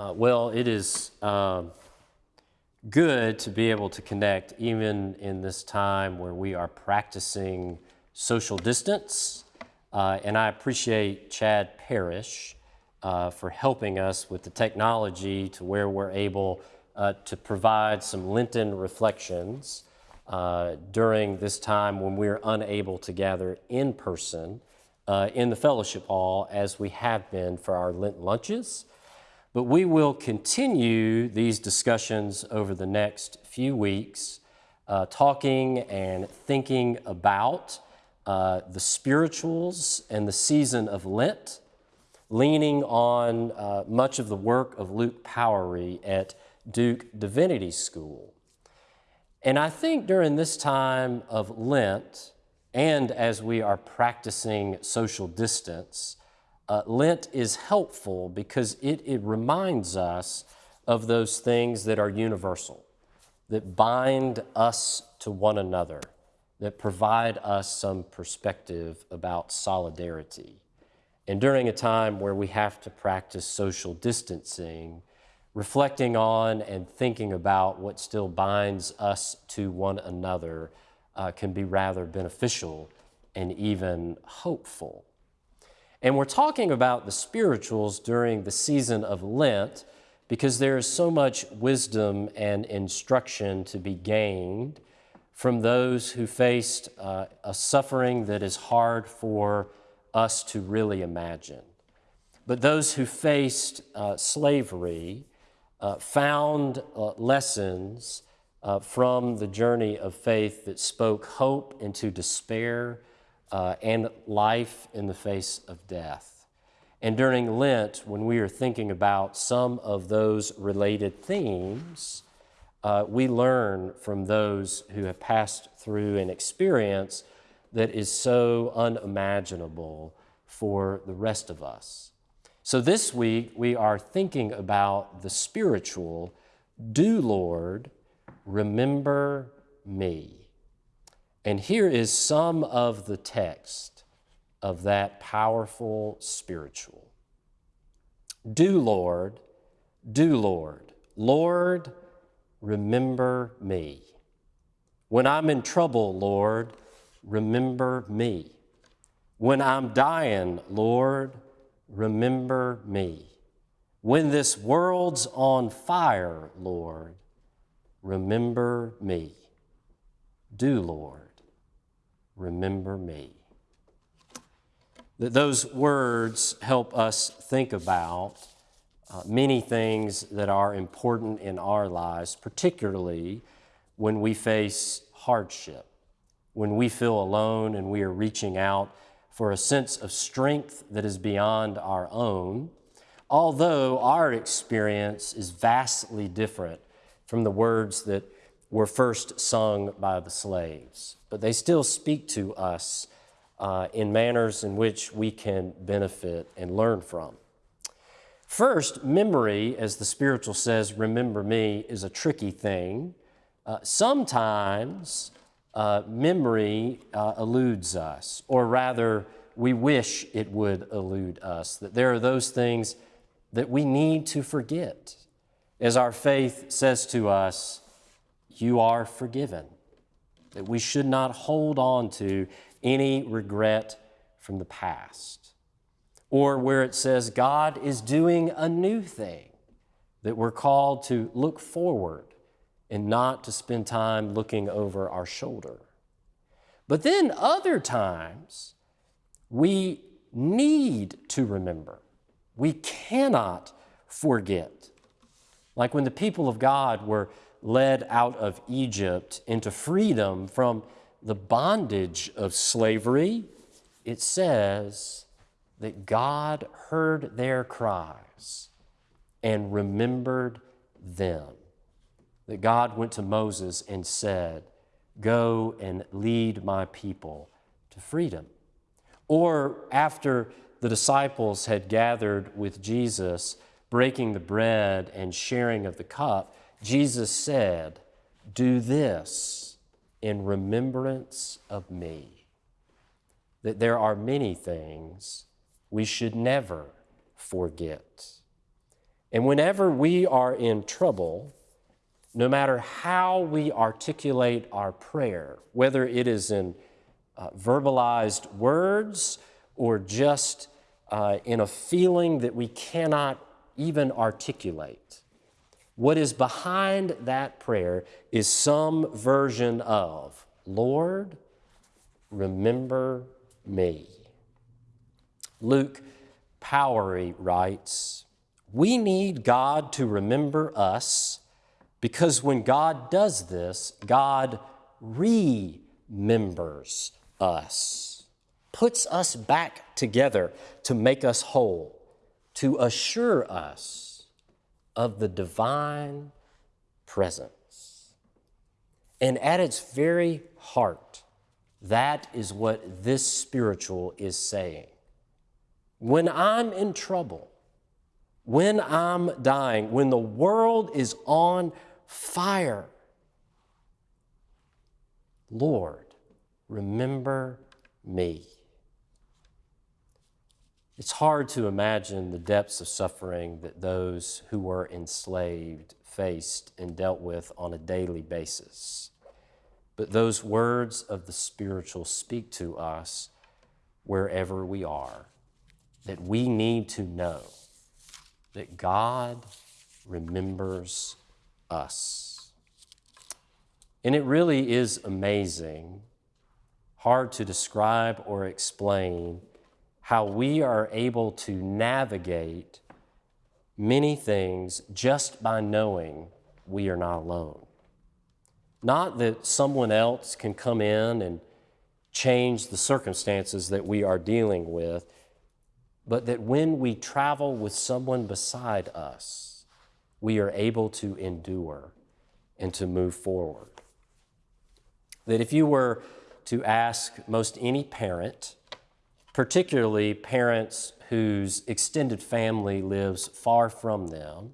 Uh, well, it is um, good to be able to connect even in this time where we are practicing social distance. Uh, and I appreciate Chad Parrish uh, for helping us with the technology to where we're able uh, to provide some Lenten reflections uh, during this time when we're unable to gather in person uh, in the fellowship hall as we have been for our Lent lunches. But we will continue these discussions over the next few weeks, uh, talking and thinking about uh, the spirituals and the season of Lent, leaning on uh, much of the work of Luke Powery at Duke Divinity School. And I think during this time of Lent, and as we are practicing social distance, uh, Lent is helpful because it, it reminds us of those things that are universal, that bind us to one another, that provide us some perspective about solidarity. And during a time where we have to practice social distancing, reflecting on and thinking about what still binds us to one another uh, can be rather beneficial and even hopeful. And we're talking about the spirituals during the season of Lent because there is so much wisdom and instruction to be gained from those who faced uh, a suffering that is hard for us to really imagine. But those who faced uh, slavery uh, found uh, lessons uh, from the journey of faith that spoke hope into despair uh, and life in the face of death. And during Lent, when we are thinking about some of those related themes, uh, we learn from those who have passed through an experience that is so unimaginable for the rest of us. So this week, we are thinking about the spiritual, do, Lord, remember me. And here is some of the text of that powerful spiritual. Do, Lord, do, Lord, Lord, remember me. When I'm in trouble, Lord, remember me. When I'm dying, Lord, remember me. When this world's on fire, Lord, remember me. Do, Lord, remember me. That those words help us think about uh, many things that are important in our lives, particularly when we face hardship, when we feel alone and we are reaching out for a sense of strength that is beyond our own, although our experience is vastly different from the words that were first sung by the slaves. But they still speak to us uh, in manners in which we can benefit and learn from. First, memory, as the spiritual says, remember me, is a tricky thing. Uh, sometimes uh, memory uh, eludes us, or rather, we wish it would elude us, that there are those things that we need to forget as our faith says to us, you are forgiven. That we should not hold on to any regret from the past. Or where it says God is doing a new thing, that we're called to look forward and not to spend time looking over our shoulder. But then other times, we need to remember. We cannot forget. Like when the people of God were led out of Egypt into freedom from the bondage of slavery, it says that God heard their cries and remembered them. That God went to Moses and said, Go and lead my people to freedom. Or after the disciples had gathered with Jesus, breaking the bread and sharing of the cup, Jesus said, Do this in remembrance of me. That there are many things we should never forget. And whenever we are in trouble, no matter how we articulate our prayer, whether it is in uh, verbalized words or just uh, in a feeling that we cannot even articulate, what is behind that prayer is some version of, Lord, remember me. Luke Powery writes, We need God to remember us because when God does this, God remembers us, puts us back together to make us whole, to assure us of the divine presence. And at its very heart, that is what this spiritual is saying. When I'm in trouble, when I'm dying, when the world is on fire, Lord, remember me. It's hard to imagine the depths of suffering that those who were enslaved faced and dealt with on a daily basis. But those words of the spiritual speak to us wherever we are that we need to know that God remembers us. And it really is amazing, hard to describe or explain, how we are able to navigate many things just by knowing we are not alone. Not that someone else can come in and change the circumstances that we are dealing with, but that when we travel with someone beside us, we are able to endure and to move forward. That if you were to ask most any parent, particularly parents whose extended family lives far from them,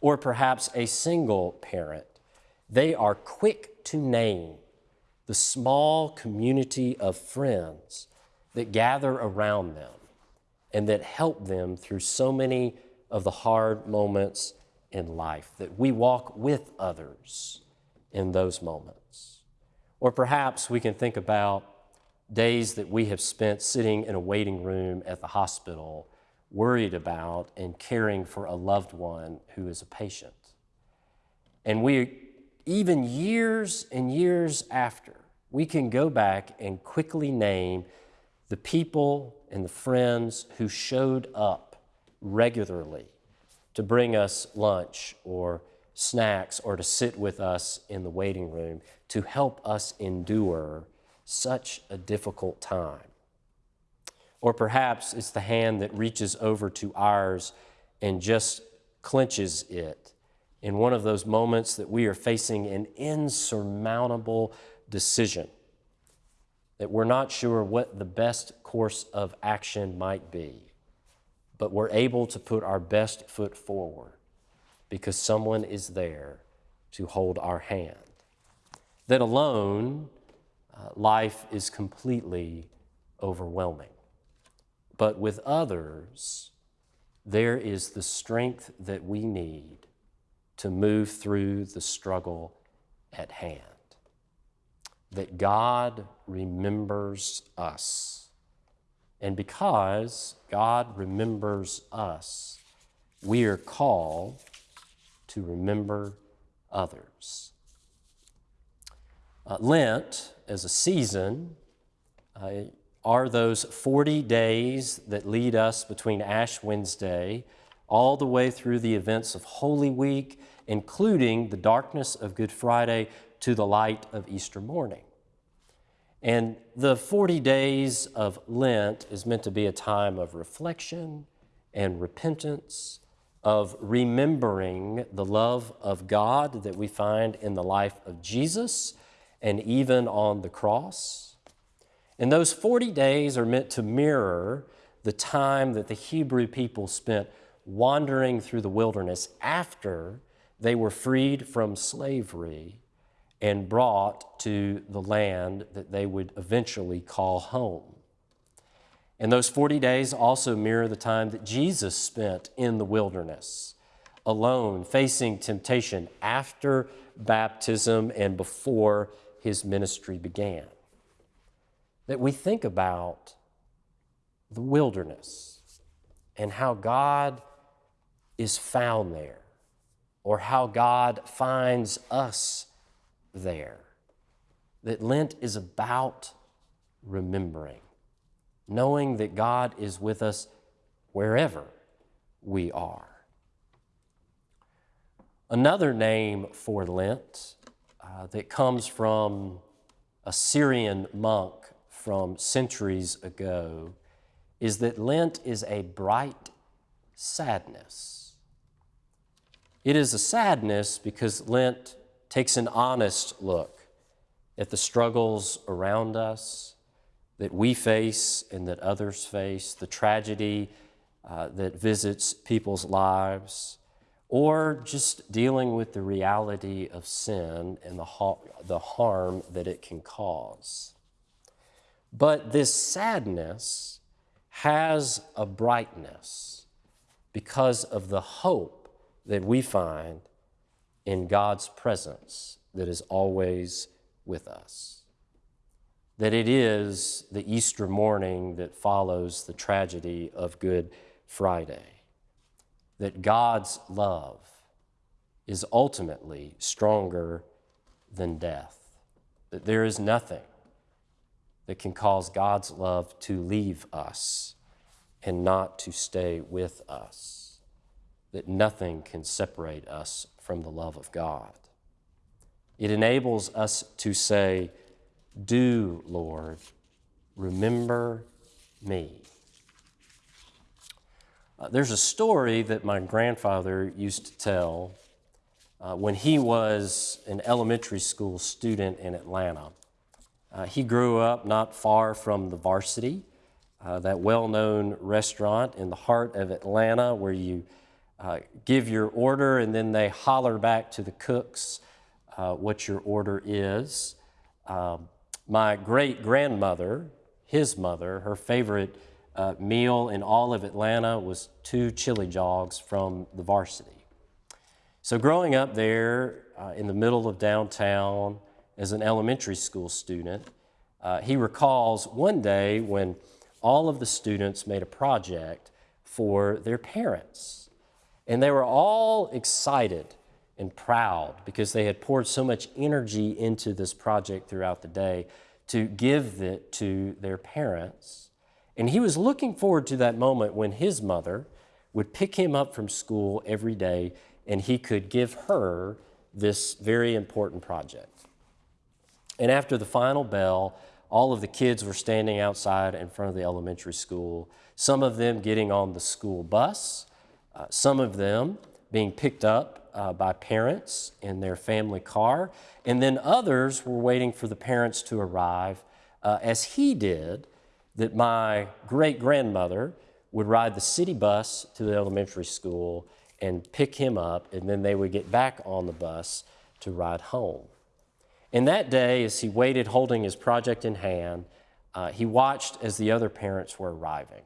or perhaps a single parent, they are quick to name the small community of friends that gather around them and that help them through so many of the hard moments in life, that we walk with others in those moments. Or perhaps we can think about days that we have spent sitting in a waiting room at the hospital, worried about and caring for a loved one who is a patient. And we even years and years after, we can go back and quickly name the people and the friends who showed up regularly to bring us lunch or snacks or to sit with us in the waiting room to help us endure such a difficult time. Or perhaps it's the hand that reaches over to ours and just clenches it in one of those moments that we are facing an insurmountable decision, that we're not sure what the best course of action might be, but we're able to put our best foot forward because someone is there to hold our hand. That alone, life is completely overwhelming. But with others, there is the strength that we need to move through the struggle at hand. That God remembers us. And because God remembers us, we are called to remember others. Uh, Lent, as a season, uh, are those 40 days that lead us between Ash Wednesday all the way through the events of Holy Week including the darkness of Good Friday to the light of Easter morning. And the 40 days of Lent is meant to be a time of reflection and repentance, of remembering the love of God that we find in the life of Jesus and even on the cross. And those 40 days are meant to mirror the time that the Hebrew people spent wandering through the wilderness after they were freed from slavery and brought to the land that they would eventually call home. And those 40 days also mirror the time that Jesus spent in the wilderness, alone, facing temptation after baptism and before his ministry began. That we think about the wilderness and how God is found there, or how God finds us there. That Lent is about remembering, knowing that God is with us wherever we are. Another name for Lent uh, that comes from a Syrian monk from centuries ago is that Lent is a bright sadness. It is a sadness because Lent takes an honest look at the struggles around us that we face and that others face, the tragedy uh, that visits people's lives, or just dealing with the reality of sin and the, ha- the harm that it can cause. But this sadness has a brightness because of the hope that we find in God's presence that is always with us. That it is the Easter morning that follows the tragedy of Good Friday. That God's love is ultimately stronger than death. That there is nothing that can cause God's love to leave us and not to stay with us. That nothing can separate us from the love of God. It enables us to say, Do, Lord, remember me. Uh, there's a story that my grandfather used to tell uh, when he was an elementary school student in Atlanta. Uh, he grew up not far from the varsity, uh, that well known restaurant in the heart of Atlanta where you uh, give your order and then they holler back to the cooks uh, what your order is. Um, my great grandmother, his mother, her favorite uh, meal in all of Atlanta was two chili jogs from the varsity. So, growing up there uh, in the middle of downtown, as an elementary school student, uh, he recalls one day when all of the students made a project for their parents. And they were all excited and proud because they had poured so much energy into this project throughout the day to give it to their parents. And he was looking forward to that moment when his mother would pick him up from school every day and he could give her this very important project. And after the final bell, all of the kids were standing outside in front of the elementary school, some of them getting on the school bus, uh, some of them being picked up uh, by parents in their family car, and then others were waiting for the parents to arrive, uh, as he did, that my great grandmother would ride the city bus to the elementary school and pick him up, and then they would get back on the bus to ride home. And that day, as he waited holding his project in hand, uh, he watched as the other parents were arriving.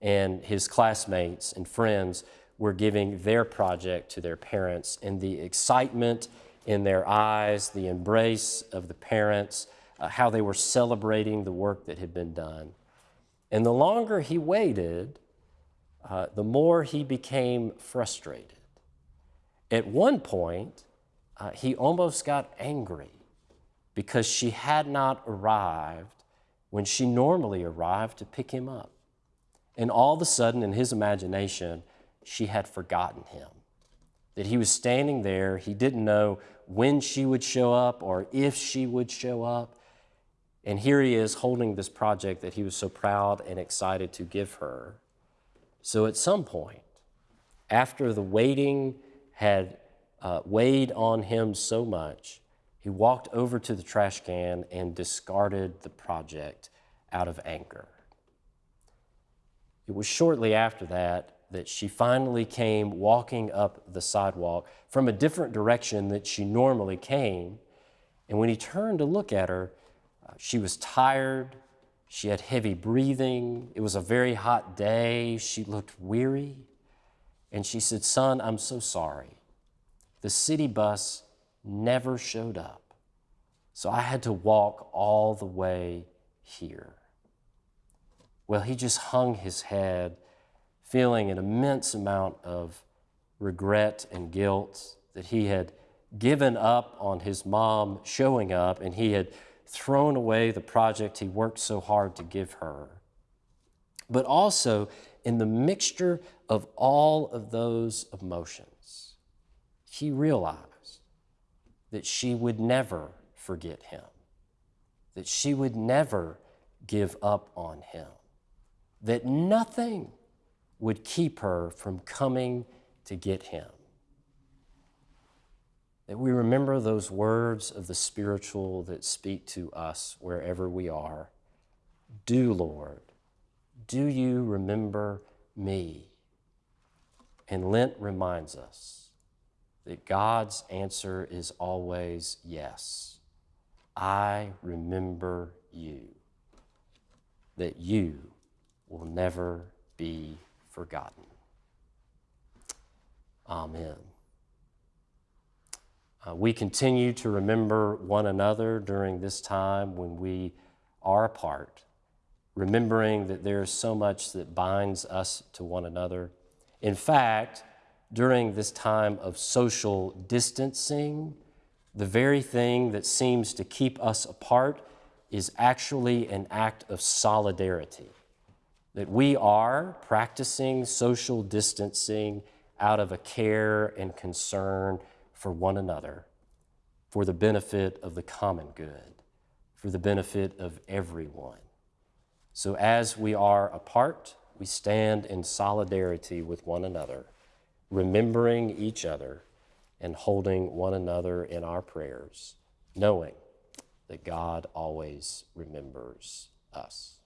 And his classmates and friends were giving their project to their parents. And the excitement in their eyes, the embrace of the parents, uh, how they were celebrating the work that had been done. And the longer he waited, uh, the more he became frustrated. At one point, uh, he almost got angry because she had not arrived when she normally arrived to pick him up. And all of a sudden, in his imagination, she had forgotten him. That he was standing there, he didn't know when she would show up or if she would show up. And here he is holding this project that he was so proud and excited to give her. So at some point, after the waiting had uh, weighed on him so much, he walked over to the trash can and discarded the project out of anger. It was shortly after that that she finally came walking up the sidewalk from a different direction that she normally came. And when he turned to look at her, she was tired. She had heavy breathing. It was a very hot day. She looked weary. And she said, Son, I'm so sorry. The city bus never showed up. So I had to walk all the way here. Well, he just hung his head, feeling an immense amount of regret and guilt that he had given up on his mom showing up and he had thrown away the project he worked so hard to give her. But also, in the mixture of all of those emotions, he realized that she would never forget him, that she would never give up on him, that nothing would keep her from coming to get him that we remember those words of the spiritual that speak to us wherever we are. Do, Lord, do you remember me? And Lent reminds us that God's answer is always yes. I remember you, that you will never be forgotten. Amen. Uh, we continue to remember one another during this time when we are apart, remembering that there is so much that binds us to one another. In fact, during this time of social distancing, the very thing that seems to keep us apart is actually an act of solidarity. That we are practicing social distancing out of a care and concern for one another for the benefit of the common good, for the benefit of everyone. So as we are apart, we stand in solidarity with one another, remembering each other and holding one another in our prayers, knowing that God always remembers us.